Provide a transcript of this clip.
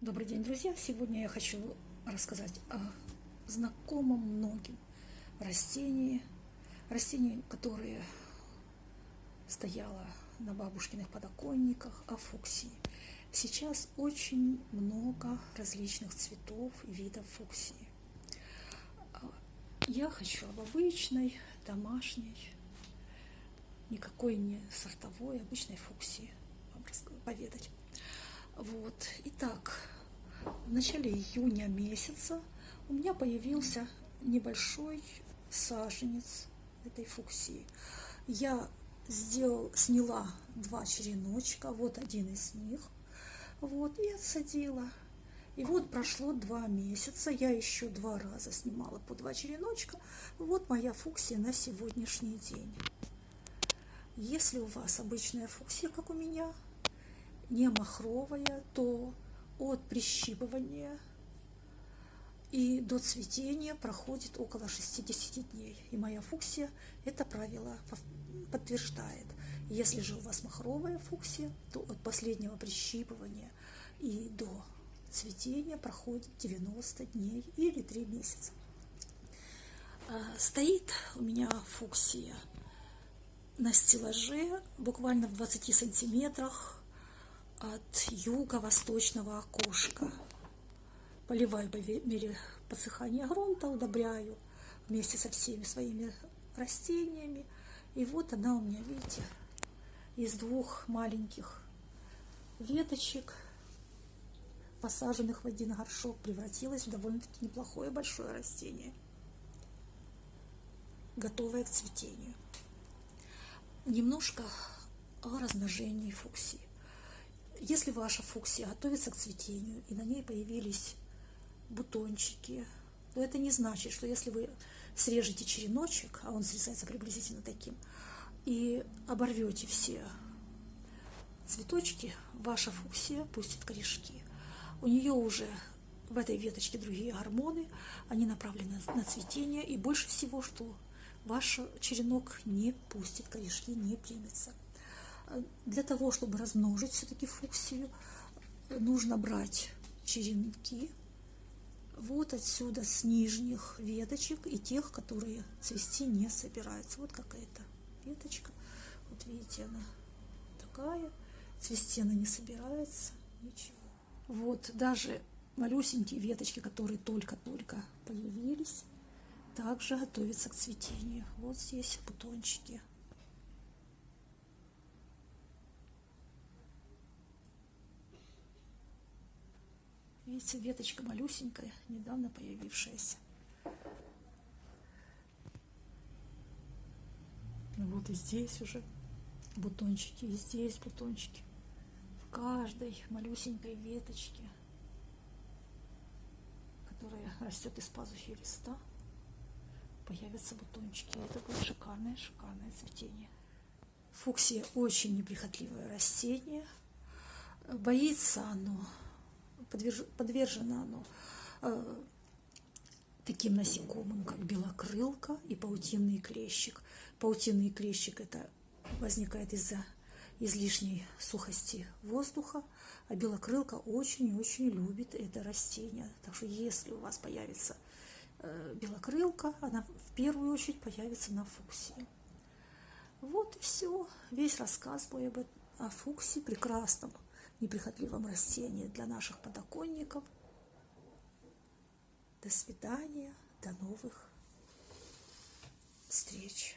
Добрый день, друзья! Сегодня я хочу рассказать о знакомом многим растении, растении, которое стояло на бабушкиных подоконниках, о фуксии. Сейчас очень много различных цветов и видов фуксии. Я хочу об обычной, домашней, никакой не сортовой, обычной фуксии вам поведать. Вот. Итак, в начале июня месяца у меня появился небольшой саженец этой фуксии. Я сделал, сняла два череночка, вот один из них, вот, и отсадила. И вот прошло два месяца, я еще два раза снимала по два череночка. Вот моя фуксия на сегодняшний день. Если у вас обычная фуксия, как у меня, не махровая, то от прищипывания и до цветения проходит около 60 дней. И моя фуксия это правило подтверждает. Если же у вас махровая фуксия, то от последнего прищипывания и до цветения проходит 90 дней или 3 месяца. А, стоит у меня фуксия на стеллаже буквально в 20 сантиметрах от юго-восточного окошка. Поливаю по мере подсыхания грунта, удобряю вместе со всеми своими растениями. И вот она у меня, видите, из двух маленьких веточек, посаженных в один горшок, превратилась в довольно-таки неплохое большое растение, готовое к цветению. Немножко о размножении фуксии. Если ваша фуксия готовится к цветению, и на ней появились бутончики, то это не значит, что если вы срежете череночек, а он срезается приблизительно таким, и оборвете все цветочки, ваша фуксия пустит корешки. У нее уже в этой веточке другие гормоны, они направлены на цветение, и больше всего, что ваш черенок не пустит корешки, не примется. Для того, чтобы размножить все-таки фуксию, нужно брать черенки вот отсюда с нижних веточек и тех, которые цвести не собираются. Вот какая-то веточка. Вот видите, она такая. Цвести она не собирается. Ничего. Вот даже малюсенькие веточки, которые только-только появились, также готовятся к цветению. Вот здесь бутончики. Видите, веточка малюсенькая, недавно появившаяся. Вот и здесь уже бутончики, и здесь бутончики. В каждой малюсенькой веточке, которая растет из пазухи листа, появятся бутончики. Это будет шикарное, шикарное цветение. Фуксия очень неприхотливое растение. Боится оно подвержено оно э, таким насекомым, как белокрылка и паутинный клещик. Паутинный клещик это возникает из-за излишней сухости воздуха, а белокрылка очень-очень любит это растение. Так что если у вас появится э, белокрылка, она в первую очередь появится на фуксии. Вот и все. Весь рассказ мой об, о фуксии прекрасном неприхотливом растении для наших подоконников. До свидания, до новых встреч.